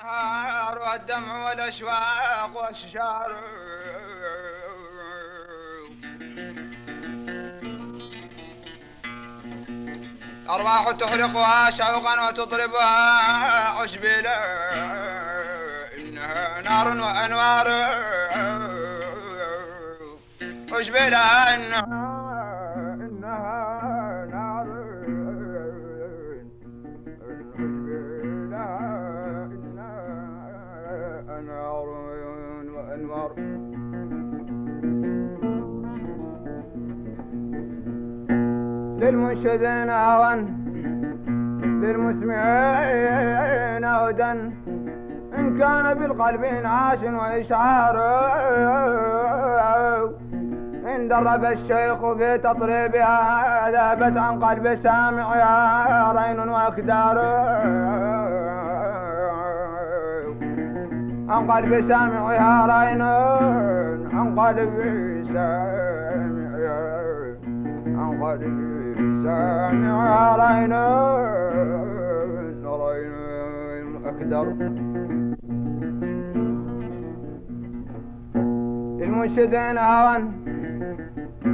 النهار والدمع والأشواق والشجار. أرواح تحرقها شوقا وتضربها عشبلا إنها نار وأنوار. عشبلا إنها للمنشدين هوى للمسمعين هدى. إن كان بالقلب عاش وإشعار. إن درب الشيخ في تطريبها ذهبت عن قلب سامعها رين وأكدار عن قلب سامعها رين عن قلب سامعها عن قلب سامعها رين رين أكدر المنشدين هوى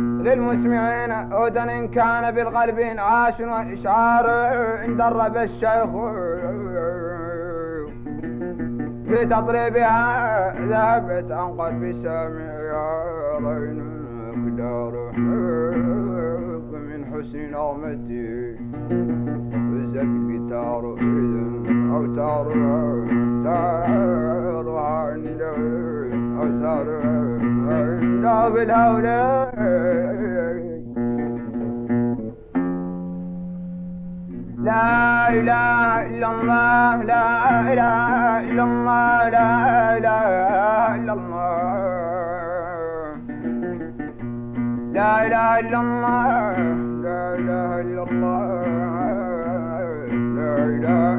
للمسمعين هدى إن كان بالقلب عاش وإشعار إن درب الشيخ. في تطريبها ذهبت عن قلب سامعها رين أقدار سنامتي زت قتار إذن أو تار تار عند أو تار ناب الهولة لا إله إلا الله لا إله إلا الله لا إله إلا الله. لا إله إلا الله. murder.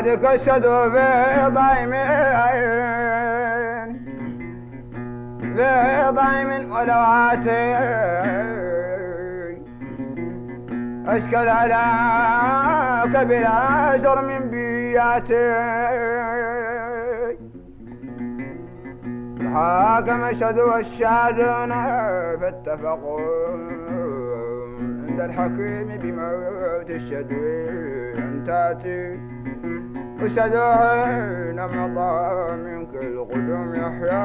بعدك اشهدوا بضيمين بضيم ولواتي اشكل على بلا جرم بياتي. الحاكم اشهدوا الشاهدون فاتفقوا عند الحكيم بموت الشديد تاتي حين مضى منك القدوم يحيا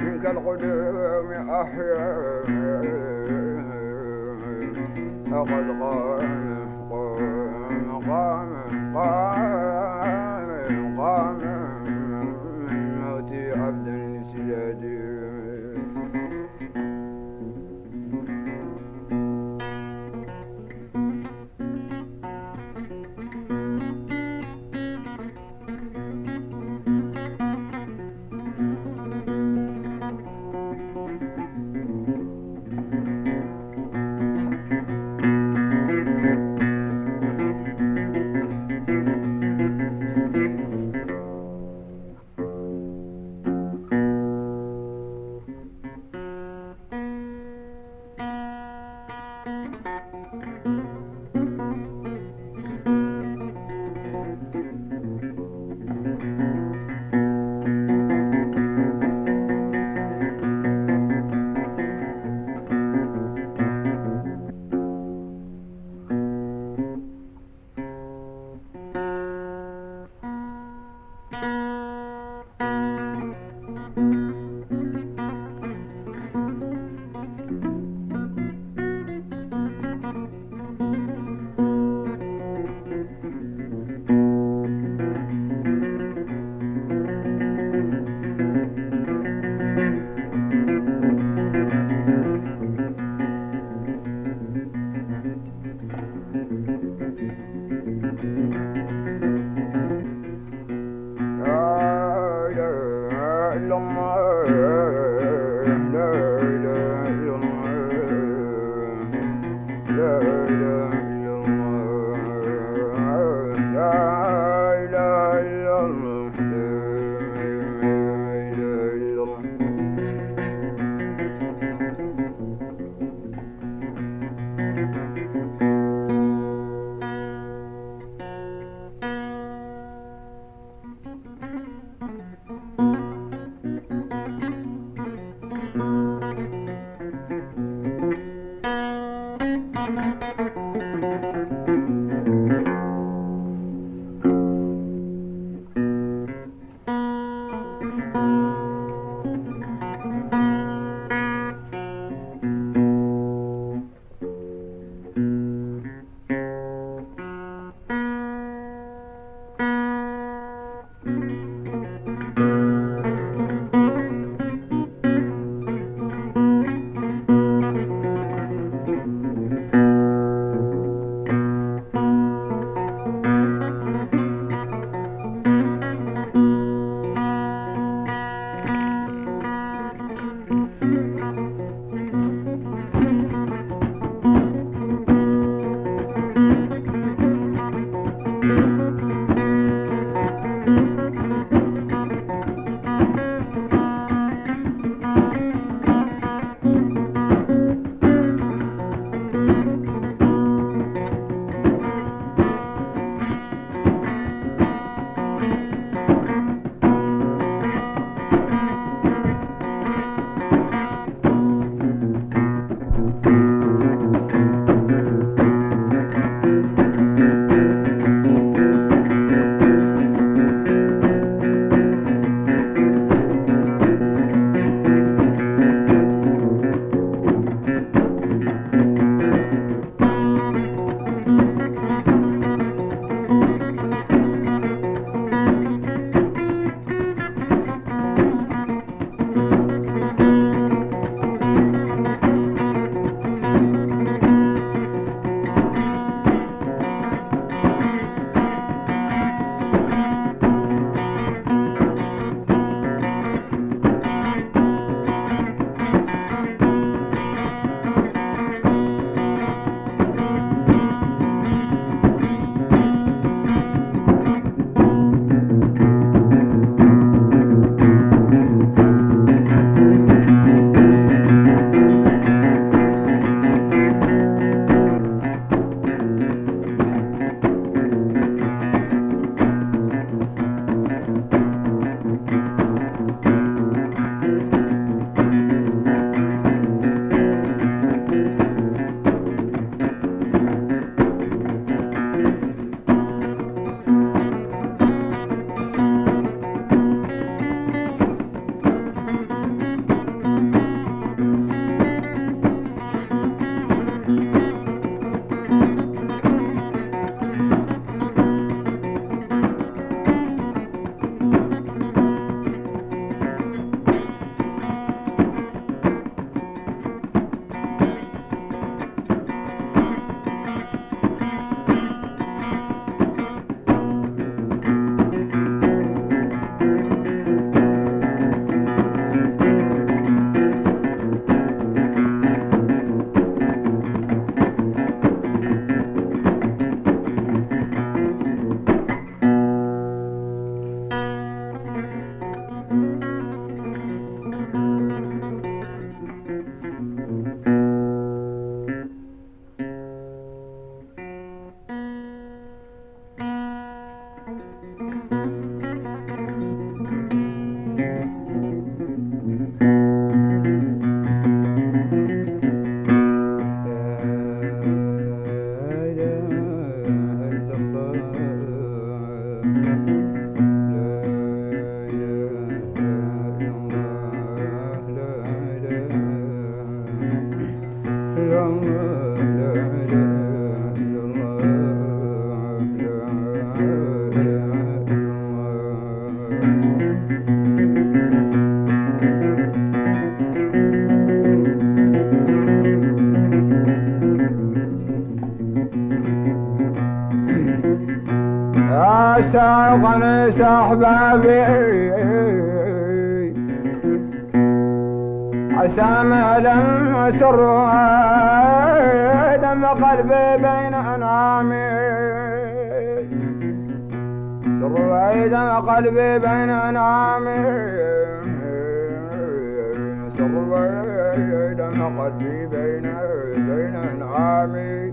منك القدوم أحيا فقد قام يا احبابي عسام لم تروى دم قلبي بين انامي سروي دم قلبي بين انامي سروي دم قلبي بين بين انامي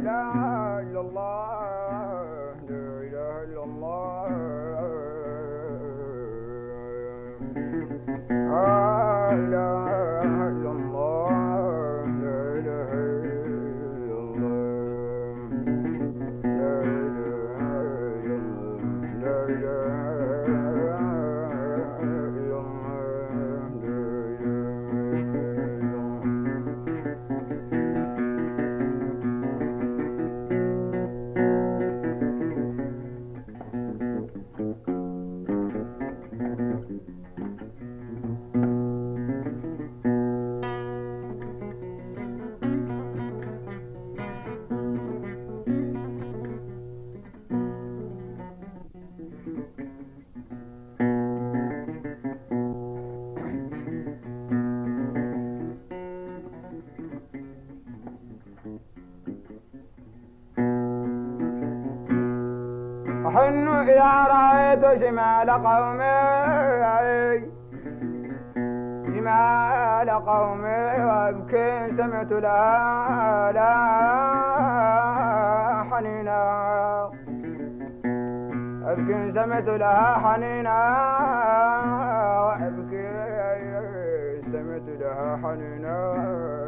إله إلا الله. إذا رأيت شمال قومي شمال قومي وأبكي سمعت لها لا حنينا. أبكي سمعت لها حنينا وأبكي سمعت لها حنينا.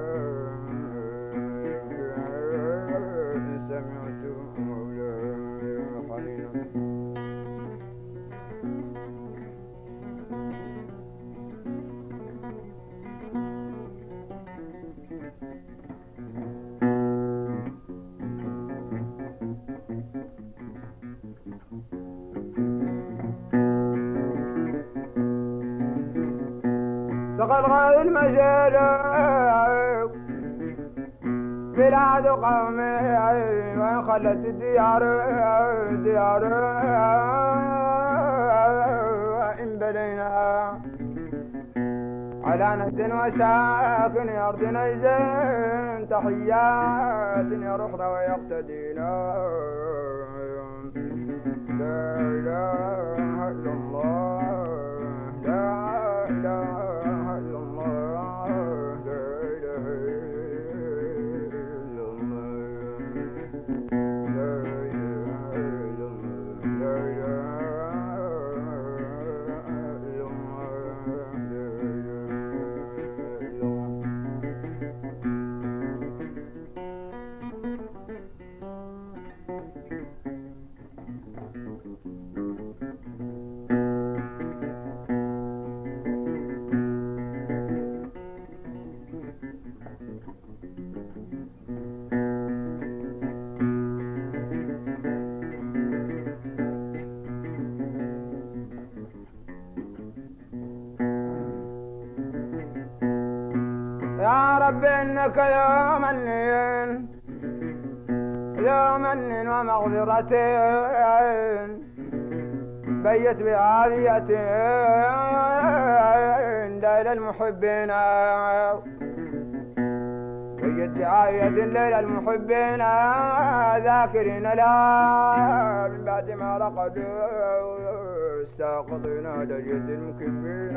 غير المجال. بلاد قومي وين خلت الديار. ديار وإن بلينا على نهد وساكن أرض نيزين تحيات يرخنا ويقتدينا لا إله إلا الله لا إله انك يوم اللين يوم اللين ومغفرتين بيت بعافية ليل المحبين. بيت بعافية ليل المحبين ذاكرين لا من بعد ما رقدوا. الساقطين لجد المكبين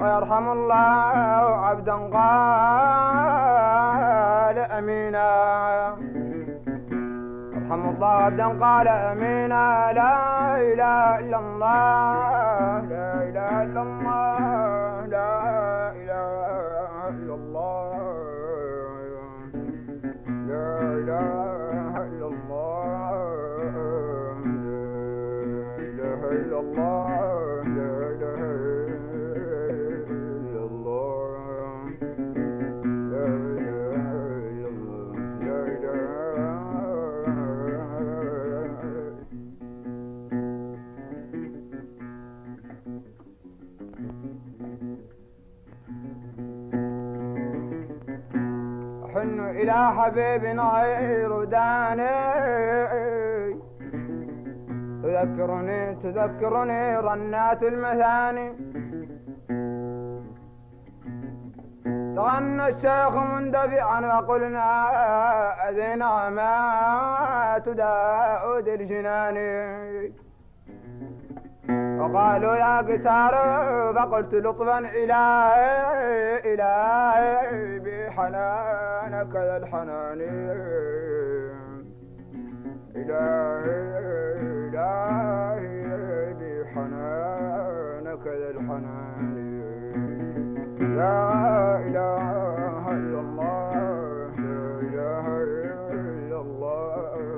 ويرحم الله عبدا قال أمينا. يرحم الله عبدا قال أمينا. لا إله إلا الله. إلى حبيب غير داني. تذكرني تذكرني رنات المثاني. تغنى الشيخ مندفعا وقلنا أذينا ما تداود الجنان وقالوا يا قتار فقلت لطفا إلهي إلهي بحنانك يا الحنان إلهي إلهي بحنانك يا الحنان لا إله إلا الله لا إله إلا الله.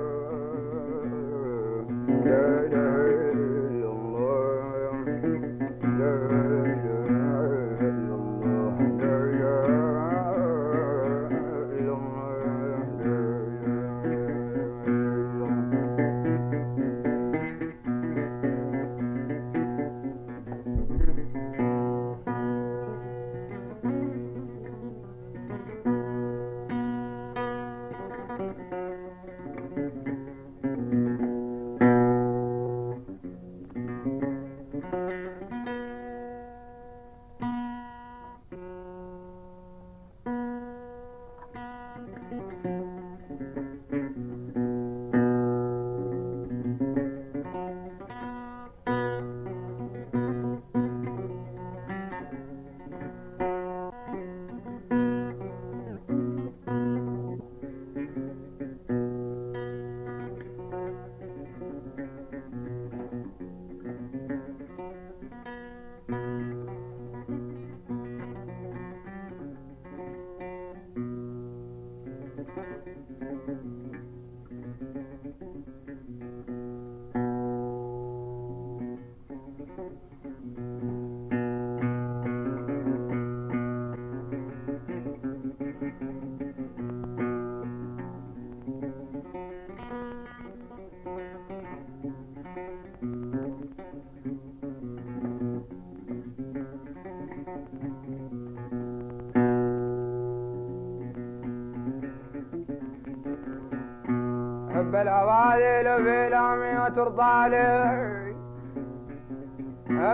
بالعواذل في لامي وترضى لي.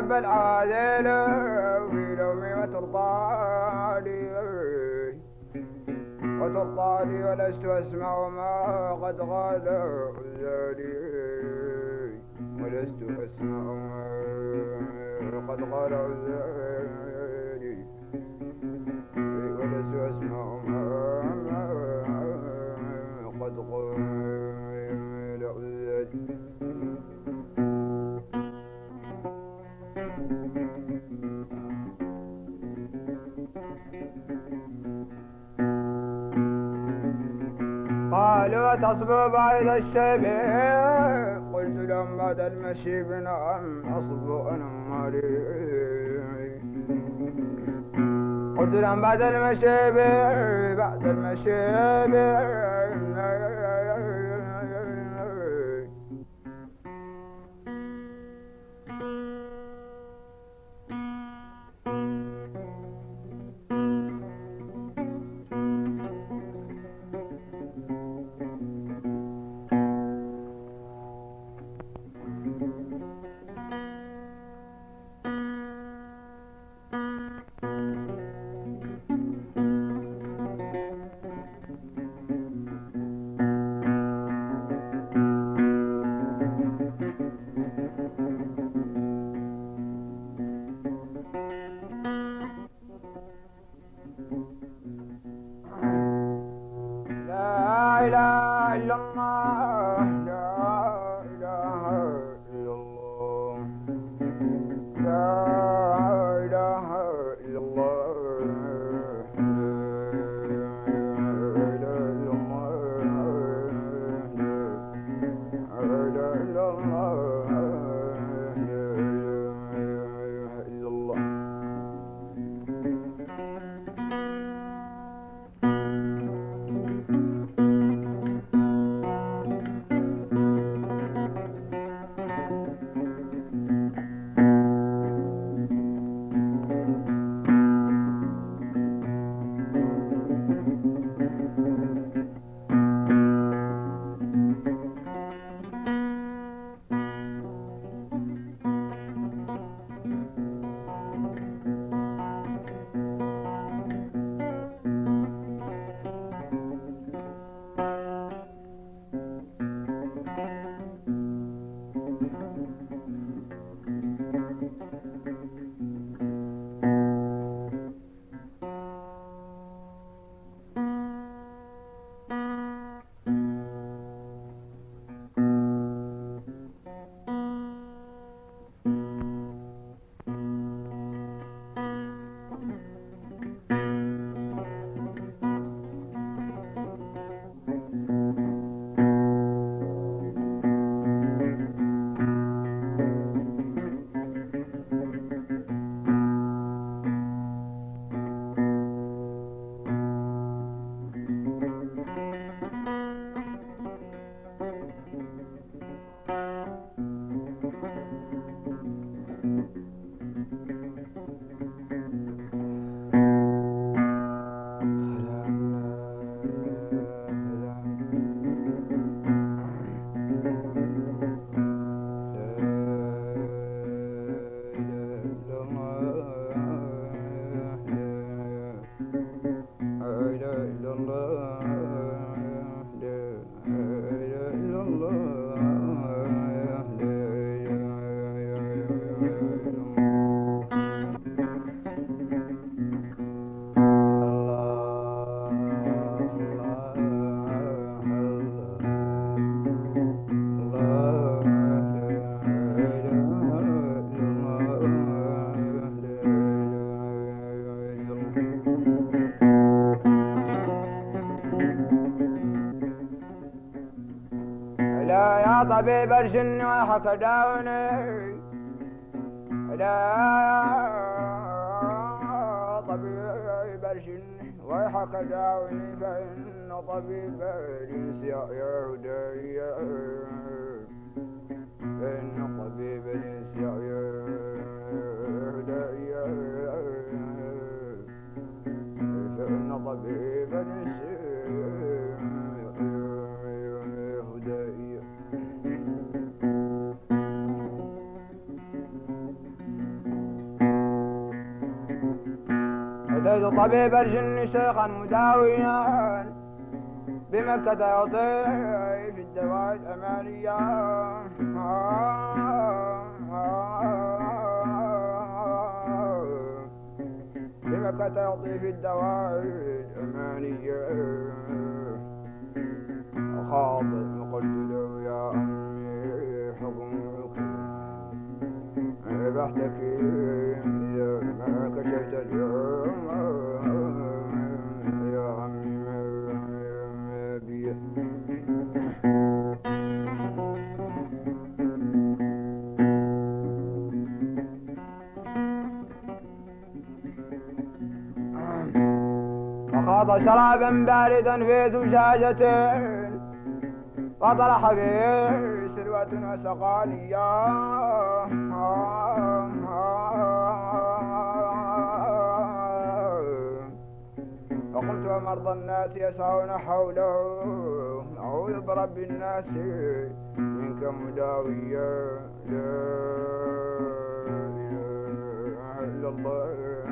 بالعواذل في لامي وترضى لي. وترضى لي ولست أسمع ما قد غال ذلي. ولست أسمع ما قد غال ذلي. تصبو بعد الشيب. قلت بعد المشي بنعم أصبو أنا مالي قلت بعد المشي بعد المشي الجن ويحك داوني لا طبيب الجن ويحك داوني فإن طبيب الإنس يهدي طبيب الجن شيخا مداويا بمكة يطيف الدواء الأمانية بمكة يطيف الدواء الأمانية خاطب قلت له يا أمي حكمك بحتكي فاض شرابا باردا في زجاجة فطرح به سلوة وسقانية. فقلت ومرضى الناس يسعون حوله. أعوذ برب الناس منك مداوية. لا إله إلا الله.